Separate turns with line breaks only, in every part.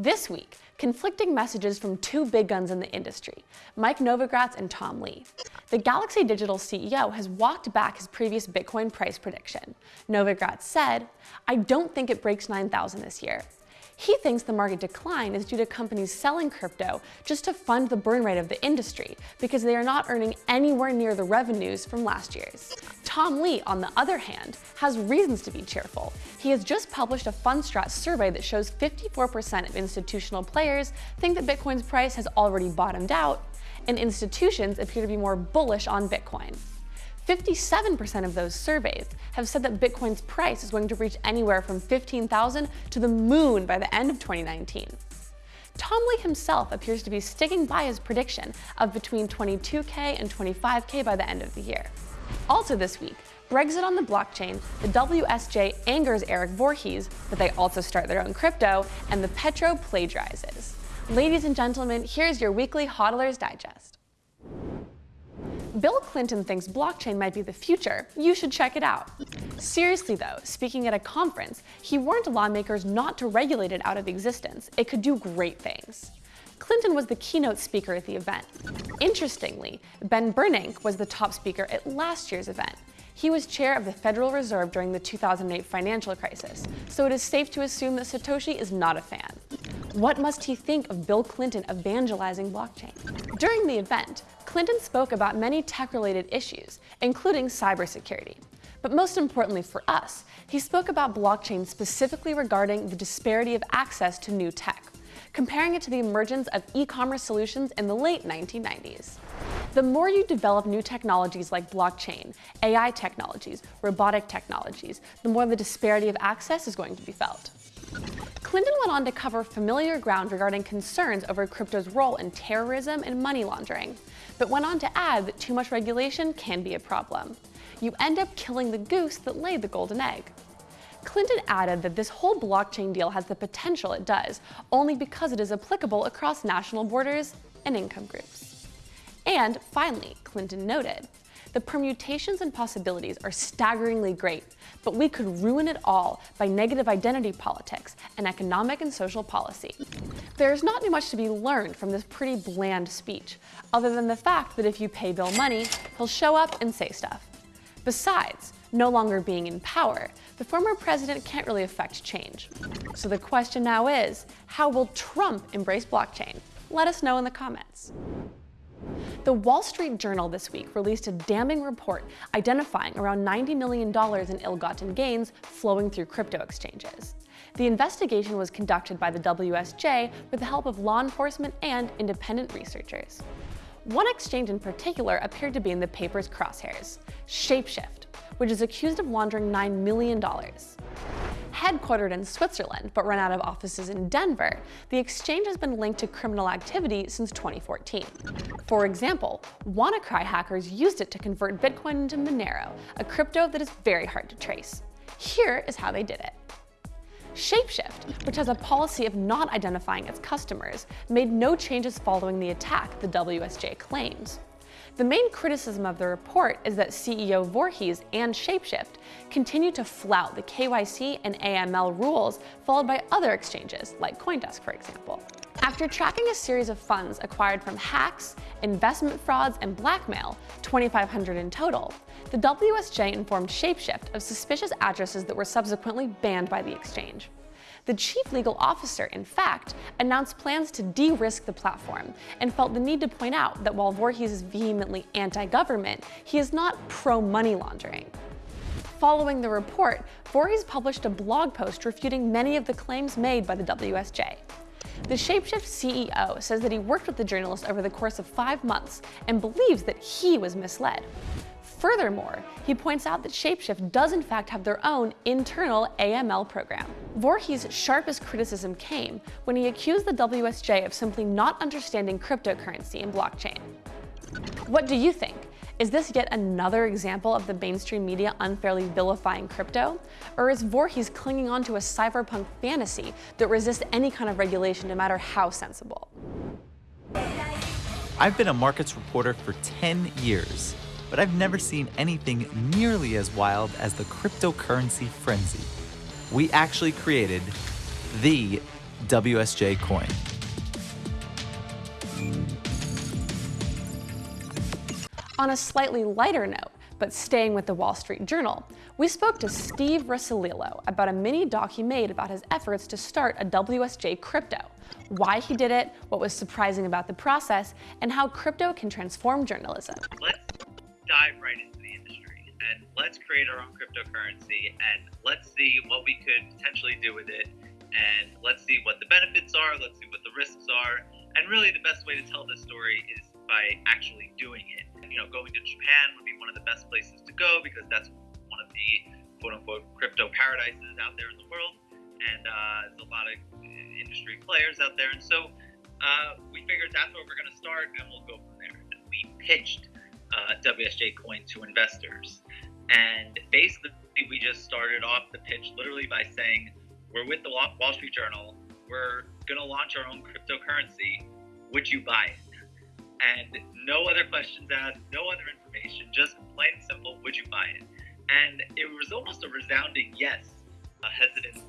This week, conflicting messages from two big guns in the industry, Mike Novogratz and Tom Lee. The Galaxy Digital CEO has walked back his previous Bitcoin price prediction. Novogratz said, I don't think it breaks 9,000 this year. He thinks the market decline is due to companies selling crypto just to fund the burn rate of the industry because they are not earning anywhere near the revenues from last year's. Tom Lee, on the other hand, has reasons to be cheerful. He has just published a Fundstrat survey that shows 54% of institutional players think that Bitcoin's price has already bottomed out, and institutions appear to be more bullish on Bitcoin. 57% of those surveys have said that Bitcoin's price is going to reach anywhere from 15,000 to the moon by the end of 2019. Tom Lee himself appears to be sticking by his prediction of between 22k and 25k by the end of the year. Also this week, Brexit on the blockchain, the WSJ angers Eric Voorhees, but they also start their own crypto, and the Petro plagiarizes. Ladies and gentlemen, here's your weekly HODLers Digest. Bill Clinton thinks blockchain might be the future. You should check it out. Seriously though, speaking at a conference, he warned lawmakers not to regulate it out of existence. It could do great things. Clinton was the keynote speaker at the event. Interestingly, Ben Bernanke was the top speaker at last year's event. He was chair of the Federal Reserve during the 2008 financial crisis, so it is safe to assume that Satoshi is not a fan. What must he think of Bill Clinton evangelizing blockchain? During the event, Clinton spoke about many tech-related issues, including cybersecurity. But most importantly for us, he spoke about blockchain specifically regarding the disparity of access to new tech, comparing it to the emergence of e-commerce solutions in the late 1990s. The more you develop new technologies like blockchain, AI technologies, robotic technologies, the more the disparity of access is going to be felt. Clinton went on to cover familiar ground regarding concerns over crypto's role in terrorism and money laundering, but went on to add that too much regulation can be a problem. You end up killing the goose that laid the golden egg. Clinton added that this whole blockchain deal has the potential it does, only because it is applicable across national borders and income groups. And finally, Clinton noted, the permutations and possibilities are staggeringly great, but we could ruin it all by negative identity politics and economic and social policy. There's not much to be learned from this pretty bland speech, other than the fact that if you pay Bill money, he'll show up and say stuff. Besides, no longer being in power, the former president can't really affect change. So the question now is, how will Trump embrace blockchain? Let us know in the comments. The Wall Street Journal this week released a damning report identifying around $90 million in ill-gotten gains flowing through crypto exchanges. The investigation was conducted by the WSJ with the help of law enforcement and independent researchers. One exchange in particular appeared to be in the paper's crosshairs, Shapeshift, which is accused of laundering $9 million. Headquartered in Switzerland, but run out of offices in Denver, the exchange has been linked to criminal activity since 2014. For example, WannaCry hackers used it to convert Bitcoin into Monero, a crypto that is very hard to trace. Here is how they did it. Shapeshift, which has a policy of not identifying its customers, made no changes following the attack, the WSJ claims. The main criticism of the report is that CEO Voorhees and Shapeshift continue to flout the KYC and AML rules followed by other exchanges, like Coindesk for example. After tracking a series of funds acquired from hacks, investment frauds, and blackmail, 2,500 in total, the WSJ informed Shapeshift of suspicious addresses that were subsequently banned by the exchange. The chief legal officer, in fact, announced plans to de-risk the platform and felt the need to point out that while Voorhees is vehemently anti-government, he is not pro-money laundering. Following the report, Voorhees published a blog post refuting many of the claims made by the WSJ. The Shapeshift CEO says that he worked with the journalist over the course of five months and believes that he was misled. Furthermore, he points out that Shapeshift does in fact have their own internal AML program. Voorhees' sharpest criticism came when he accused the WSJ of simply not understanding cryptocurrency and blockchain. What do you think? Is this yet another example of the mainstream media unfairly vilifying crypto? Or is Voorhees clinging on to a cyberpunk fantasy that resists any kind of regulation no matter how sensible?
I've been a markets reporter for 10 years but I've never seen anything nearly as wild as the cryptocurrency frenzy. We actually created the WSJ Coin.
On a slightly lighter note, but staying with the Wall Street Journal, we spoke to Steve Russolillo about a mini doc he made about his efforts to start a WSJ crypto, why he did it, what was surprising about the process, and how crypto can transform journalism.
Let's dive right into the industry and let's create our own cryptocurrency and let's see what we could potentially do with it and let's see what the benefits are, let's see what the risks are. And really the best way to tell this story is by actually doing it. You know, going to Japan would be one of the best places to go because that's one of the quote unquote crypto paradises out there in the world. And uh, there's a lot of industry players out there. And so uh, we figured that's where we're going to start and we'll go from there. And we pitched uh, WSJ Coin to investors. And basically, we just started off the pitch literally by saying, we're with the Wall Street Journal. We're going to launch our own cryptocurrency. Would you buy it? And no other questions asked, no other information, just plain and simple, would you buy it? And it was almost a resounding yes, a hesitance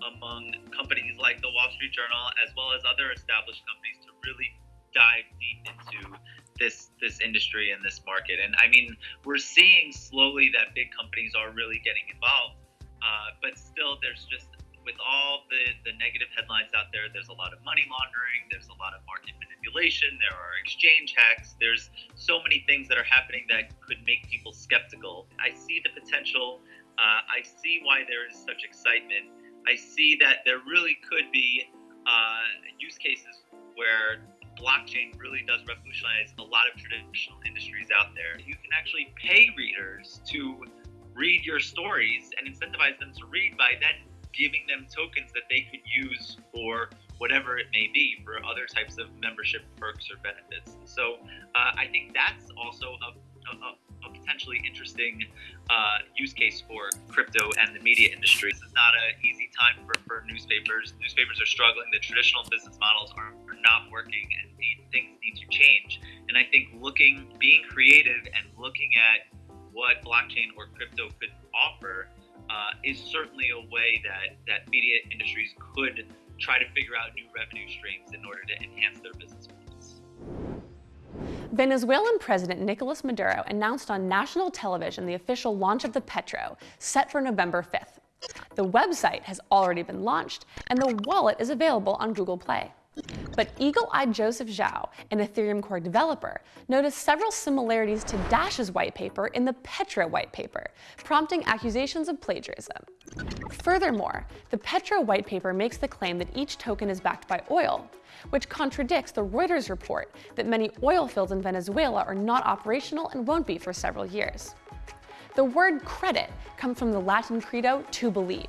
among companies like the Wall Street Journal, as well as other established companies, to really dive deep into this this industry and this market. And I mean, we're seeing slowly that big companies are really getting involved, uh, but still, there's just with all the, the negative headlines out there, there's a lot of money laundering, there's a lot of market manipulation, there are exchange hacks, there's so many things that are happening that could make people skeptical. I see the potential, uh, I see why there is such excitement. I see that there really could be uh, use cases where blockchain really does revolutionize a lot of traditional industries out there. You can actually pay readers to read your stories and incentivize them to read by then giving them tokens that they could use for whatever it may be for other types of membership perks or benefits. So uh, I think that's also a, a, a potentially interesting uh, use case for crypto and the media industry. This is not an easy time for, for newspapers. Newspapers are struggling. The traditional business models are, are not working and need, things need to change. And I think looking, being creative and looking at what blockchain or crypto could offer uh, is certainly a way that, that media industries could try to figure out new revenue streams in order to enhance their business models.
Venezuelan President Nicolas Maduro announced on national television the official launch of the Petro, set for November 5th. The website has already been launched, and the wallet is available on Google Play. But eagle-eyed Joseph Zhao, an Ethereum core developer, noticed several similarities to Dash's white paper in the Petro white paper, prompting accusations of plagiarism. Furthermore, the Petro white paper makes the claim that each token is backed by oil, which contradicts the Reuters report that many oil fields in Venezuela are not operational and won't be for several years. The word credit comes from the Latin credo to believe,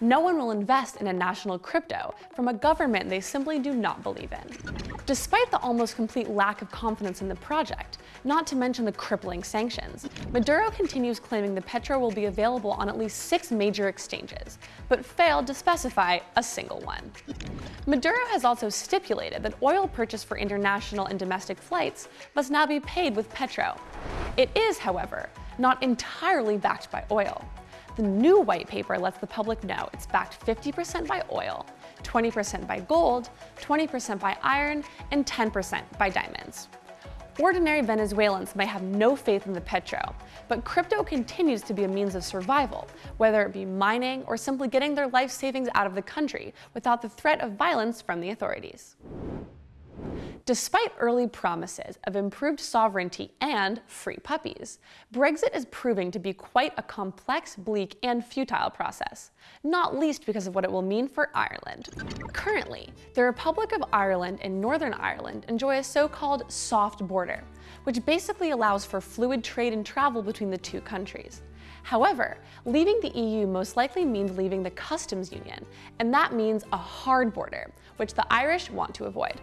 no one will invest in a national crypto from a government they simply do not believe in. Despite the almost complete lack of confidence in the project, not to mention the crippling sanctions, Maduro continues claiming the Petro will be available on at least six major exchanges, but failed to specify a single one. Maduro has also stipulated that oil purchased for international and domestic flights must now be paid with Petro. It is, however, not entirely backed by oil. The new white paper lets the public know it's backed 50% by oil, 20% by gold, 20% by iron, and 10% by diamonds. Ordinary Venezuelans may have no faith in the petro, but crypto continues to be a means of survival, whether it be mining or simply getting their life savings out of the country without the threat of violence from the authorities. Despite early promises of improved sovereignty and free puppies, Brexit is proving to be quite a complex, bleak, and futile process, not least because of what it will mean for Ireland. Currently, the Republic of Ireland and Northern Ireland enjoy a so-called soft border, which basically allows for fluid trade and travel between the two countries. However, leaving the EU most likely means leaving the customs union, and that means a hard border, which the Irish want to avoid.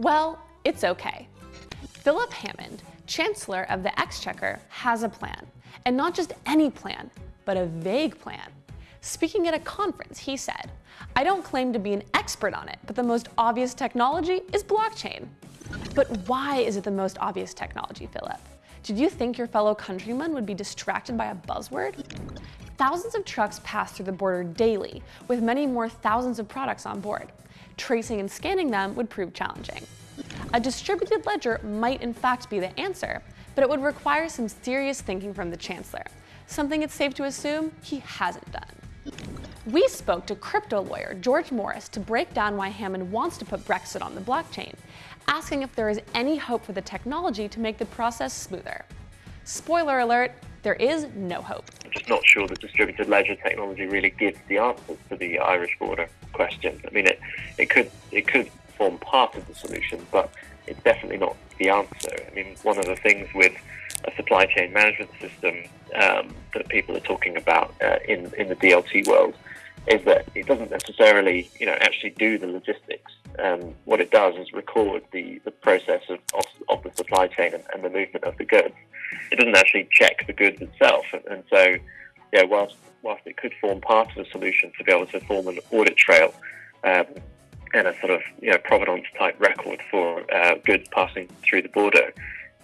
Well, it's okay. Philip Hammond, Chancellor of the Exchequer, has a plan. And not just any plan, but a vague plan. Speaking at a conference, he said, I don't claim to be an expert on it, but the most obvious technology is blockchain. But why is it the most obvious technology, Philip? Did you think your fellow countrymen would be distracted by a buzzword? Thousands of trucks pass through the border daily, with many more thousands of products on board. Tracing and scanning them would prove challenging. A distributed ledger might in fact be the answer, but it would require some serious thinking from the Chancellor, something it's safe to assume he hasn't done. We spoke to crypto lawyer George Morris to break down why Hammond wants to put Brexit on the blockchain, asking if there is any hope for the technology to make the process smoother. Spoiler alert, there is no hope.
I'm just not sure the distributed ledger technology really gives the answers to the Irish border question. I mean, it, it could it could form part of the solution, but it's definitely not the answer. I mean, one of the things with a supply chain management system um, that people are talking about uh, in in the DLT world is that it doesn't necessarily, you know, actually do the logistics. Um, what it does is record the, the process of, of, of the supply chain and, and, the movement of the goods. It doesn't actually check the goods itself. And, and so, yeah, whilst, whilst it could form part of the solution to be able to form an audit trail um, and a sort of, you know, provenance type record for uh, goods passing through the border,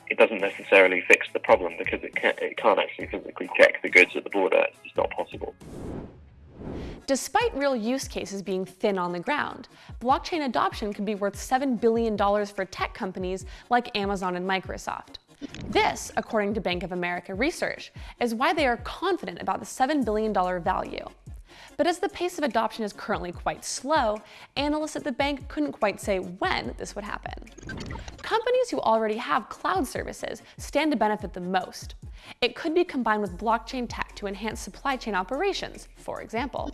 it doesn't necessarily fix the problem because it can't, it can't actually physically check the goods at the border. It's just not possible.
Despite real use cases being thin on the ground, blockchain adoption could be worth $7 billion for tech companies like Amazon and Microsoft. This, according to Bank of America research, is why they are confident about the $7 billion value. But as the pace of adoption is currently quite slow, analysts at the bank couldn't quite say when this would happen. Companies who already have cloud services stand to benefit the most. It could be combined with blockchain tech to enhance supply chain operations, for example.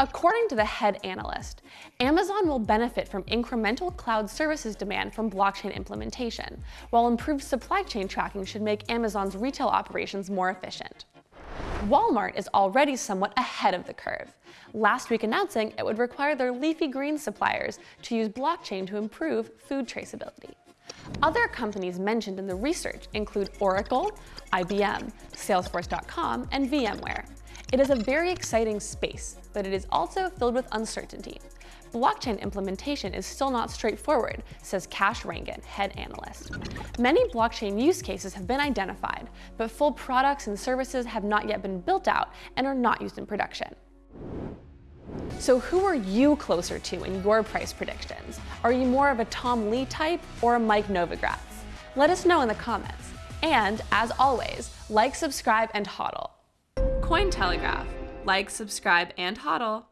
According to the head analyst, Amazon will benefit from incremental cloud services demand from blockchain implementation, while improved supply chain tracking should make Amazon's retail operations more efficient. Walmart is already somewhat ahead of the curve, last week announcing it would require their leafy green suppliers to use blockchain to improve food traceability. Other companies mentioned in the research include Oracle, IBM, Salesforce.com, and VMware. It is a very exciting space, but it is also filled with uncertainty. Blockchain implementation is still not straightforward, says Kash Rangan, head analyst. Many blockchain use cases have been identified, but full products and services have not yet been built out and are not used in production. So who are you closer to in your price predictions? Are you more of a Tom Lee type or a Mike Novogratz? Let us know in the comments. And as always, like, subscribe, and hodl. Cointelegraph. Like, subscribe, and hodl.